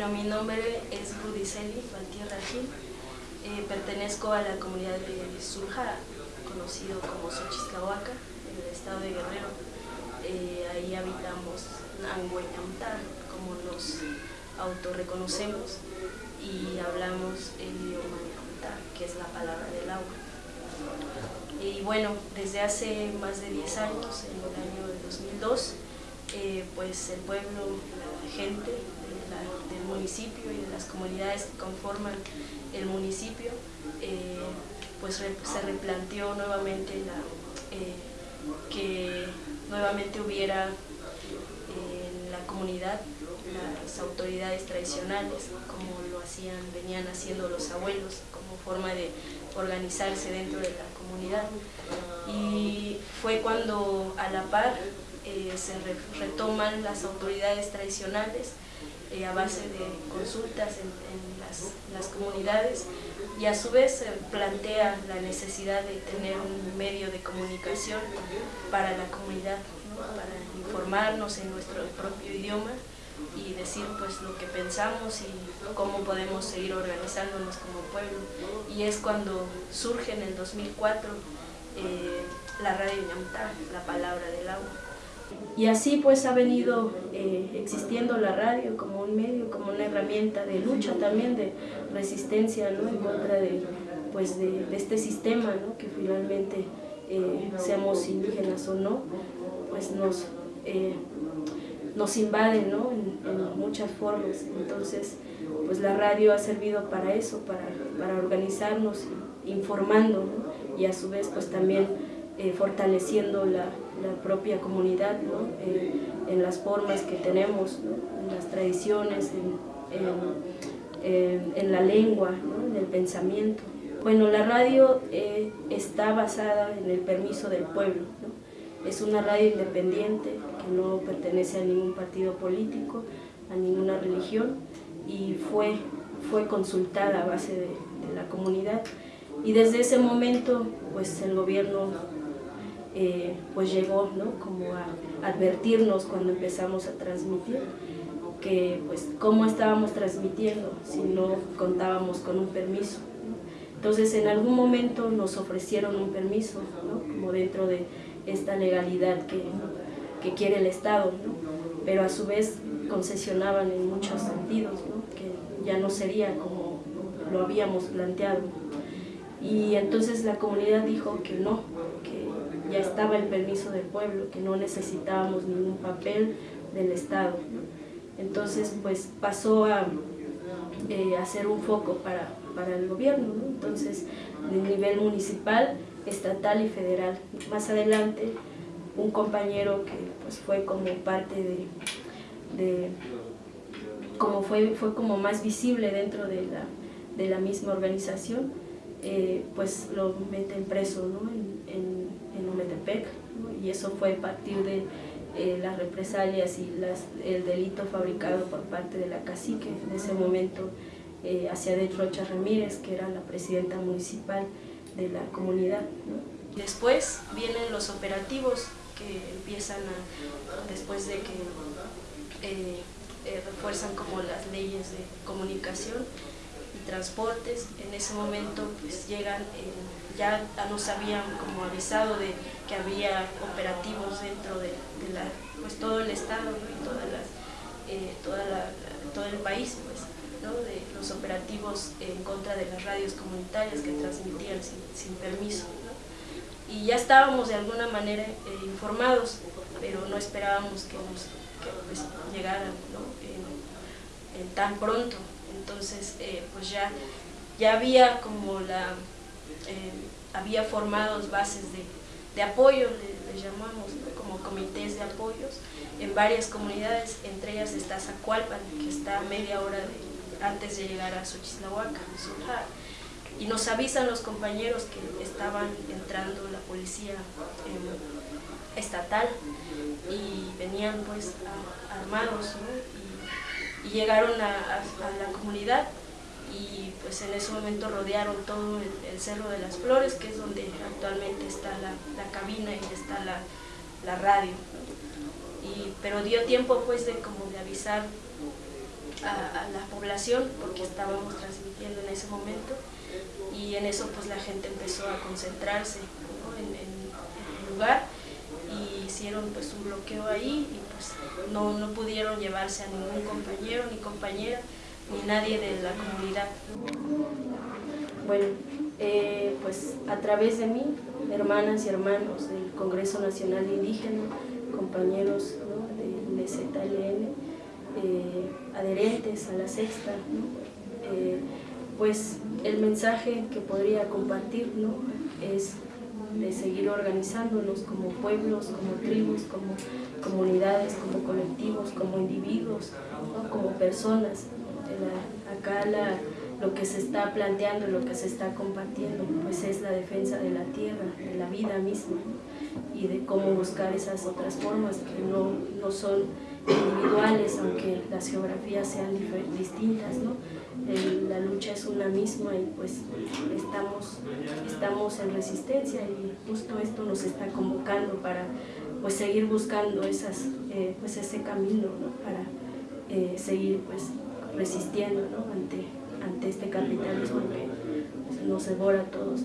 Rudy Celi, Valtierra Gil. Eh, pertenezco a la comunidad de Surja, conocido como Xochislahuaca, en el estado de Guerrero. Eh, ahí habitamos Nangueñamtar, como nos autorreconocemos, y hablamos el idioma Ñamtar, que es la palabra del agua. Y bueno, desde hace más de 10 años, en el año 2002, eh, pues el pueblo, la gente del municipio y de las comunidades que conforman el municipio, eh, pues se replanteó nuevamente eh, que nuevamente hubiera en la comunidad las autoridades tradicionales, como lo hacían, venían haciendo los abuelos, como forma de organizarse dentro de la comunidad. Y fue cuando a la par eh, se retoman las autoridades tradicionales eh, a base de consultas en, las, comunidades y a su vez se plantea la necesidad de tener un medio de comunicación para la comunidad, para informarnos en nuestro propio idioma y decir pues lo que pensamos y cómo podemos seguir organizándonos como pueblo. Y es cuando surge en el 2004 eh, la radio Ñamta, la palabra del agua. Y así pues ha venido eh, existiendo la radio como un medio, como una herramienta de lucha también, de resistencia ¿no? en contra de, pues, de, este sistema, ¿no? que finalmente eh, seamos indígenas o no, pues nos nos invaden ¿no? en, muchas formas. Entonces, pues la radio ha servido para eso, para, para organizarnos, informando y a su vez pues también eh, fortaleciendo la, la, propia comunidad ¿no? Eh, en las formas que tenemos, en las tradiciones, en, en, la lengua, en el pensamiento. Bueno, la radio eh, está basada en el permiso del pueblo. Es una radio independiente que no pertenece a ningún partido político, a ninguna religión y fue, fue consultada a base de, la comunidad. Y desde ese momento pues el gobierno eh, pues llegó ¿no? como a advertirnos cuando empezamos a transmitir que pues cómo estábamos transmitiendo si no contábamos con un permiso. Entonces en algún momento nos ofrecieron un permiso, ¿no? como dentro de esta legalidad que, que quiere el Estado, pero a su vez concesionaban en muchos sentidos, que ya no sería como lo habíamos planteado. Y entonces la comunidad dijo que no, que ya estaba el permiso del pueblo, que no necesitábamos ningún papel del Estado. Entonces pues pasó a eh, hacer un foco para, para el gobierno, entonces a nivel municipal estatal y federal. Más adelante, un compañero que pues, fue como parte de, como fue, fue como más visible dentro de la, de la misma organización, eh, pues lo meten preso ¿no? Umetepec, y eso fue a partir de eh, las represalias y las, el delito fabricado por parte de la cacique, en ese momento eh, hacia de Rocha Ramírez, que era la presidenta municipal, de la comunidad. Después vienen los operativos que empiezan después de que eh, eh, refuerzan como las leyes de comunicación y transportes. En ese momento pues llegan, eh, ya nos habían como avisado de que había operativos dentro de, la, pues todo el estado y toda toda todo el país. Pues de los operativos en contra de las radios comunitarias que transmitían sin, permiso. Y ya estábamos de alguna manera eh, informados, pero no esperábamos que nos pues, llegaran en, tan pronto. Entonces, eh, pues ya, ya había como la, eh, había formados bases de, apoyo, les, llamamos, como comités de apoyos, en varias comunidades, entre ellas está Zacualpan, que está a media hora de, antes de llegar a Xochislahuaca, y nos avisan los compañeros que estaban entrando la policía estatal y venían pues armados llegaron a, la comunidad y pues en ese momento rodearon todo el, Cerro de las Flores que es donde actualmente está la, cabina y está la, radio. Y, pero dio tiempo pues de como de avisar a, la población porque estábamos transmitiendo en ese momento y en eso pues la gente empezó a concentrarse en, el lugar hicieron pues un bloqueo ahí y pues no, no pudieron llevarse a ningún compañero ni compañera ni nadie de la comunidad. Bueno, eh, pues a través de mí, hermanas y hermanos del Congreso Nacional Indígena, compañeros de, ZLN, eh, adherentes a la sexta, eh, pues el mensaje que podría compartir ¿no? es de seguir organizándonos como pueblos, como tribus, como comunidades, como colectivos, como individuos, como personas. acá la, lo que se está planteando, lo que se está compartiendo, pues es la defensa de la tierra, de la vida misma, y de cómo buscar esas otras formas que no, no son individuales, aunque las geografías sean distintas, ¿no? la lucha es una misma y pues estamos, estamos en resistencia y justo esto nos está convocando para pues seguir buscando esas, eh, pues ese camino ¿no? para eh, seguir pues resistiendo ¿no? ante, ante este capitalismo que nos devora a todos.